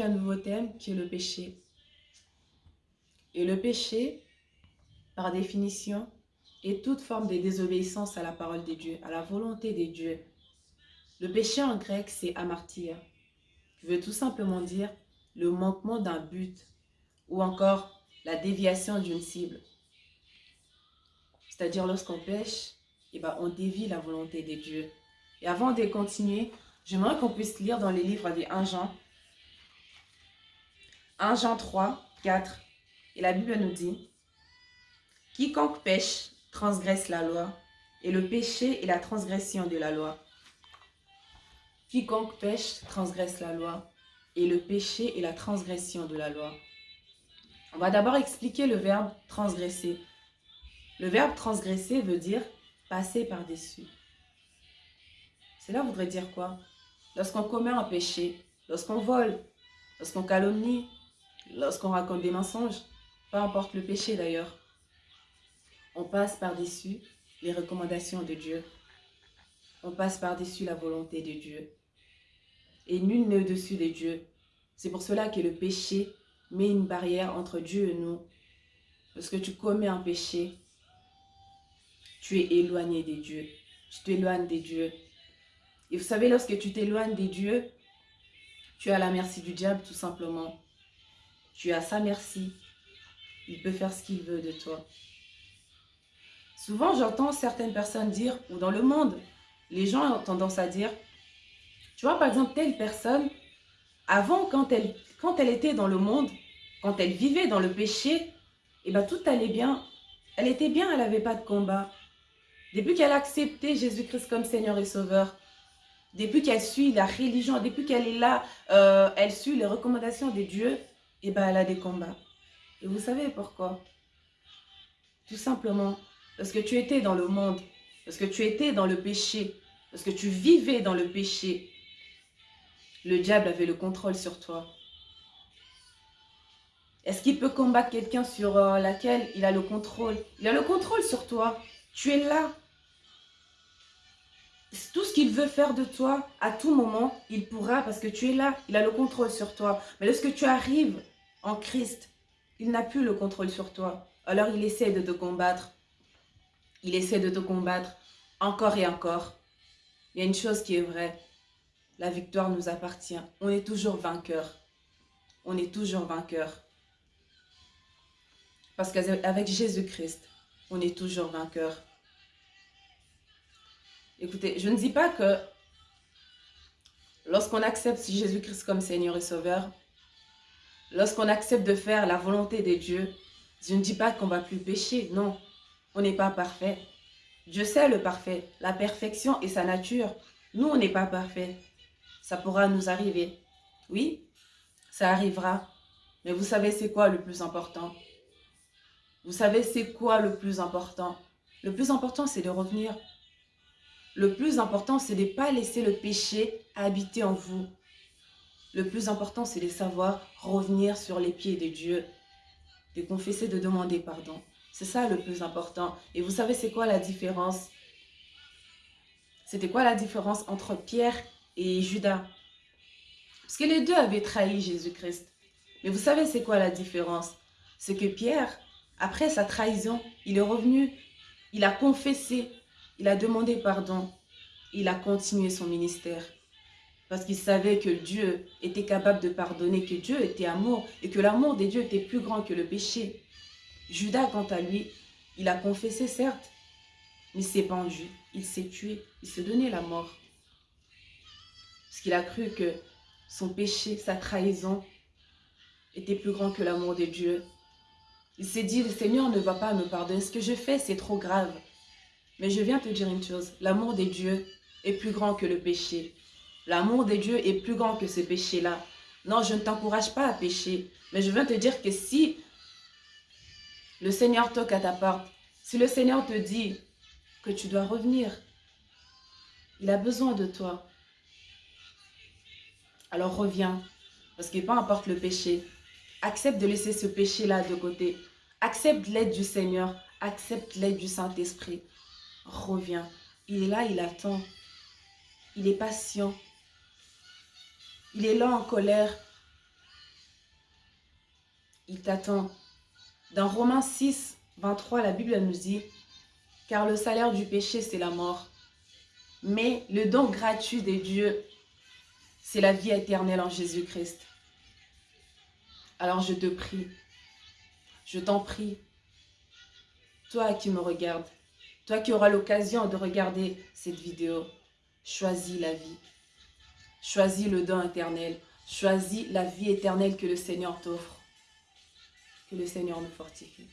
un nouveau thème qui est le péché. Et le péché, par définition, est toute forme de désobéissance à la parole de Dieu, à la volonté de Dieu. Le péché en grec, c'est amartir, qui veut tout simplement dire le manquement d'un but ou encore la déviation d'une cible. C'est-à-dire lorsqu'on pêche, eh ben, on dévie la volonté de Dieu. Et avant de continuer, j'aimerais qu'on puisse lire dans les livres des 1 Jean, 1 Jean 3, 4, et la Bible nous dit, « Quiconque pêche transgresse la loi, et le péché est la transgression de la loi. Quiconque pêche transgresse la loi, et le péché est la transgression de la loi. » On va d'abord expliquer le verbe « transgresser ». Le verbe « transgresser » veut dire « passer par-dessus ». Cela voudrait dire quoi? Lorsqu'on commet un péché, lorsqu'on vole, lorsqu'on calomnie, lorsqu'on raconte des mensonges, peu importe le péché d'ailleurs, on passe par-dessus les recommandations de Dieu. On passe par-dessus la volonté de Dieu. Et nul n'est au-dessus de Dieu. C'est pour cela que le péché met une barrière entre Dieu et nous. Lorsque tu commets un péché, tu es éloigné de Dieu. Tu t'éloignes de Dieu. Et vous savez, lorsque tu t'éloignes de Dieu, tu es à la merci du diable tout simplement. Tu es à sa merci. Il peut faire ce qu'il veut de toi. Souvent, j'entends certaines personnes dire, ou dans le monde, les gens ont tendance à dire, tu vois, par exemple, telle personne, avant, quand elle, était dans le monde, quand elle vivait dans le péché, eh ben, tout allait bien. Elle était bien, elle n'avait pas de combat. Depuis qu'elle a accepté Jésus-Christ comme Seigneur et Sauveur, depuis qu'elle suit la religion, depuis qu'elle est là, euh, elle suit les recommandations de Dieu, et eh ben, elle a des combats. Et vous savez pourquoi? Tout simplement parce que tu étais dans le monde, parce que tu étais dans le péché, parce que tu vivais dans le péché. Le diable avait le contrôle sur toi. Est-ce qu'il peut combattre quelqu'un sur euh, laquelle il a le contrôle? Il a le contrôle sur toi. Tu es là. Tout ce qu'il veut faire de toi, à tout moment, il pourra parce que tu es là. Il a le contrôle sur toi. Mais lorsque tu arrives en Christ, il n'a plus le contrôle sur toi. Alors il essaie de te combattre. Il essaie de te combattre encore et encore. Il y a une chose qui est vraie. La victoire nous appartient. On est toujours vainqueur. On est toujours vainqueur. Parce qu'avec Jésus-Christ, on est toujours vainqueur. Écoutez, je ne dis pas que lorsqu'on accepte Jésus-Christ comme Seigneur et Sauveur, Lorsqu'on accepte de faire la volonté de Dieu, je ne dis pas qu'on va plus pécher, non. On n'est pas parfait. Dieu sait le parfait, la perfection et sa nature. Nous, on n'est pas parfait. Ça pourra nous arriver. Oui, ça arrivera. Mais vous savez c'est quoi le plus important? Vous savez c'est quoi le plus important? Le plus important, c'est de revenir. Le plus important, c'est de ne pas laisser le péché habiter en vous. Le plus important, c'est de savoir revenir sur les pieds de Dieu, de confesser, de demander pardon. C'est ça le plus important. Et vous savez, c'est quoi la différence? C'était quoi la différence entre Pierre et Judas? Parce que les deux avaient trahi Jésus-Christ. Mais vous savez, c'est quoi la différence? C'est que Pierre, après sa trahison, il est revenu, il a confessé, il a demandé pardon, il a continué son ministère. Parce qu'il savait que Dieu était capable de pardonner, que Dieu était amour et que l'amour des dieux était plus grand que le péché. Judas, quant à lui, il a confessé certes, mais il s'est pendu, il s'est tué, il s'est donné la mort. Parce qu'il a cru que son péché, sa trahison, était plus grand que l'amour de Dieu. Il s'est dit, le Seigneur ne va pas me pardonner, ce que je fais, c'est trop grave. Mais je viens te dire une chose, l'amour des dieux est plus grand que le péché. L'amour de Dieu est plus grand que ce péché-là. Non, je ne t'encourage pas à pécher. Mais je viens te dire que si le Seigneur toque à ta porte, si le Seigneur te dit que tu dois revenir, il a besoin de toi. Alors reviens. Parce que peu importe le péché, accepte de laisser ce péché-là de côté. Accepte l'aide du Seigneur. Accepte l'aide du Saint-Esprit. Reviens. Il est là, il attend. Il est patient. Il est là en colère, t'attend. Dans Romains 6, 23, la Bible nous dit « Car le salaire du péché, c'est la mort. Mais le don gratuit de Dieu, c'est la vie éternelle en Jésus-Christ. » Alors je te prie, je t'en prie, toi qui me regardes, toi qui auras l'occasion de regarder cette vidéo, choisis la vie. Choisis le don éternel. Choisis la vie éternelle que le Seigneur t'offre. Que le Seigneur nous fortifie.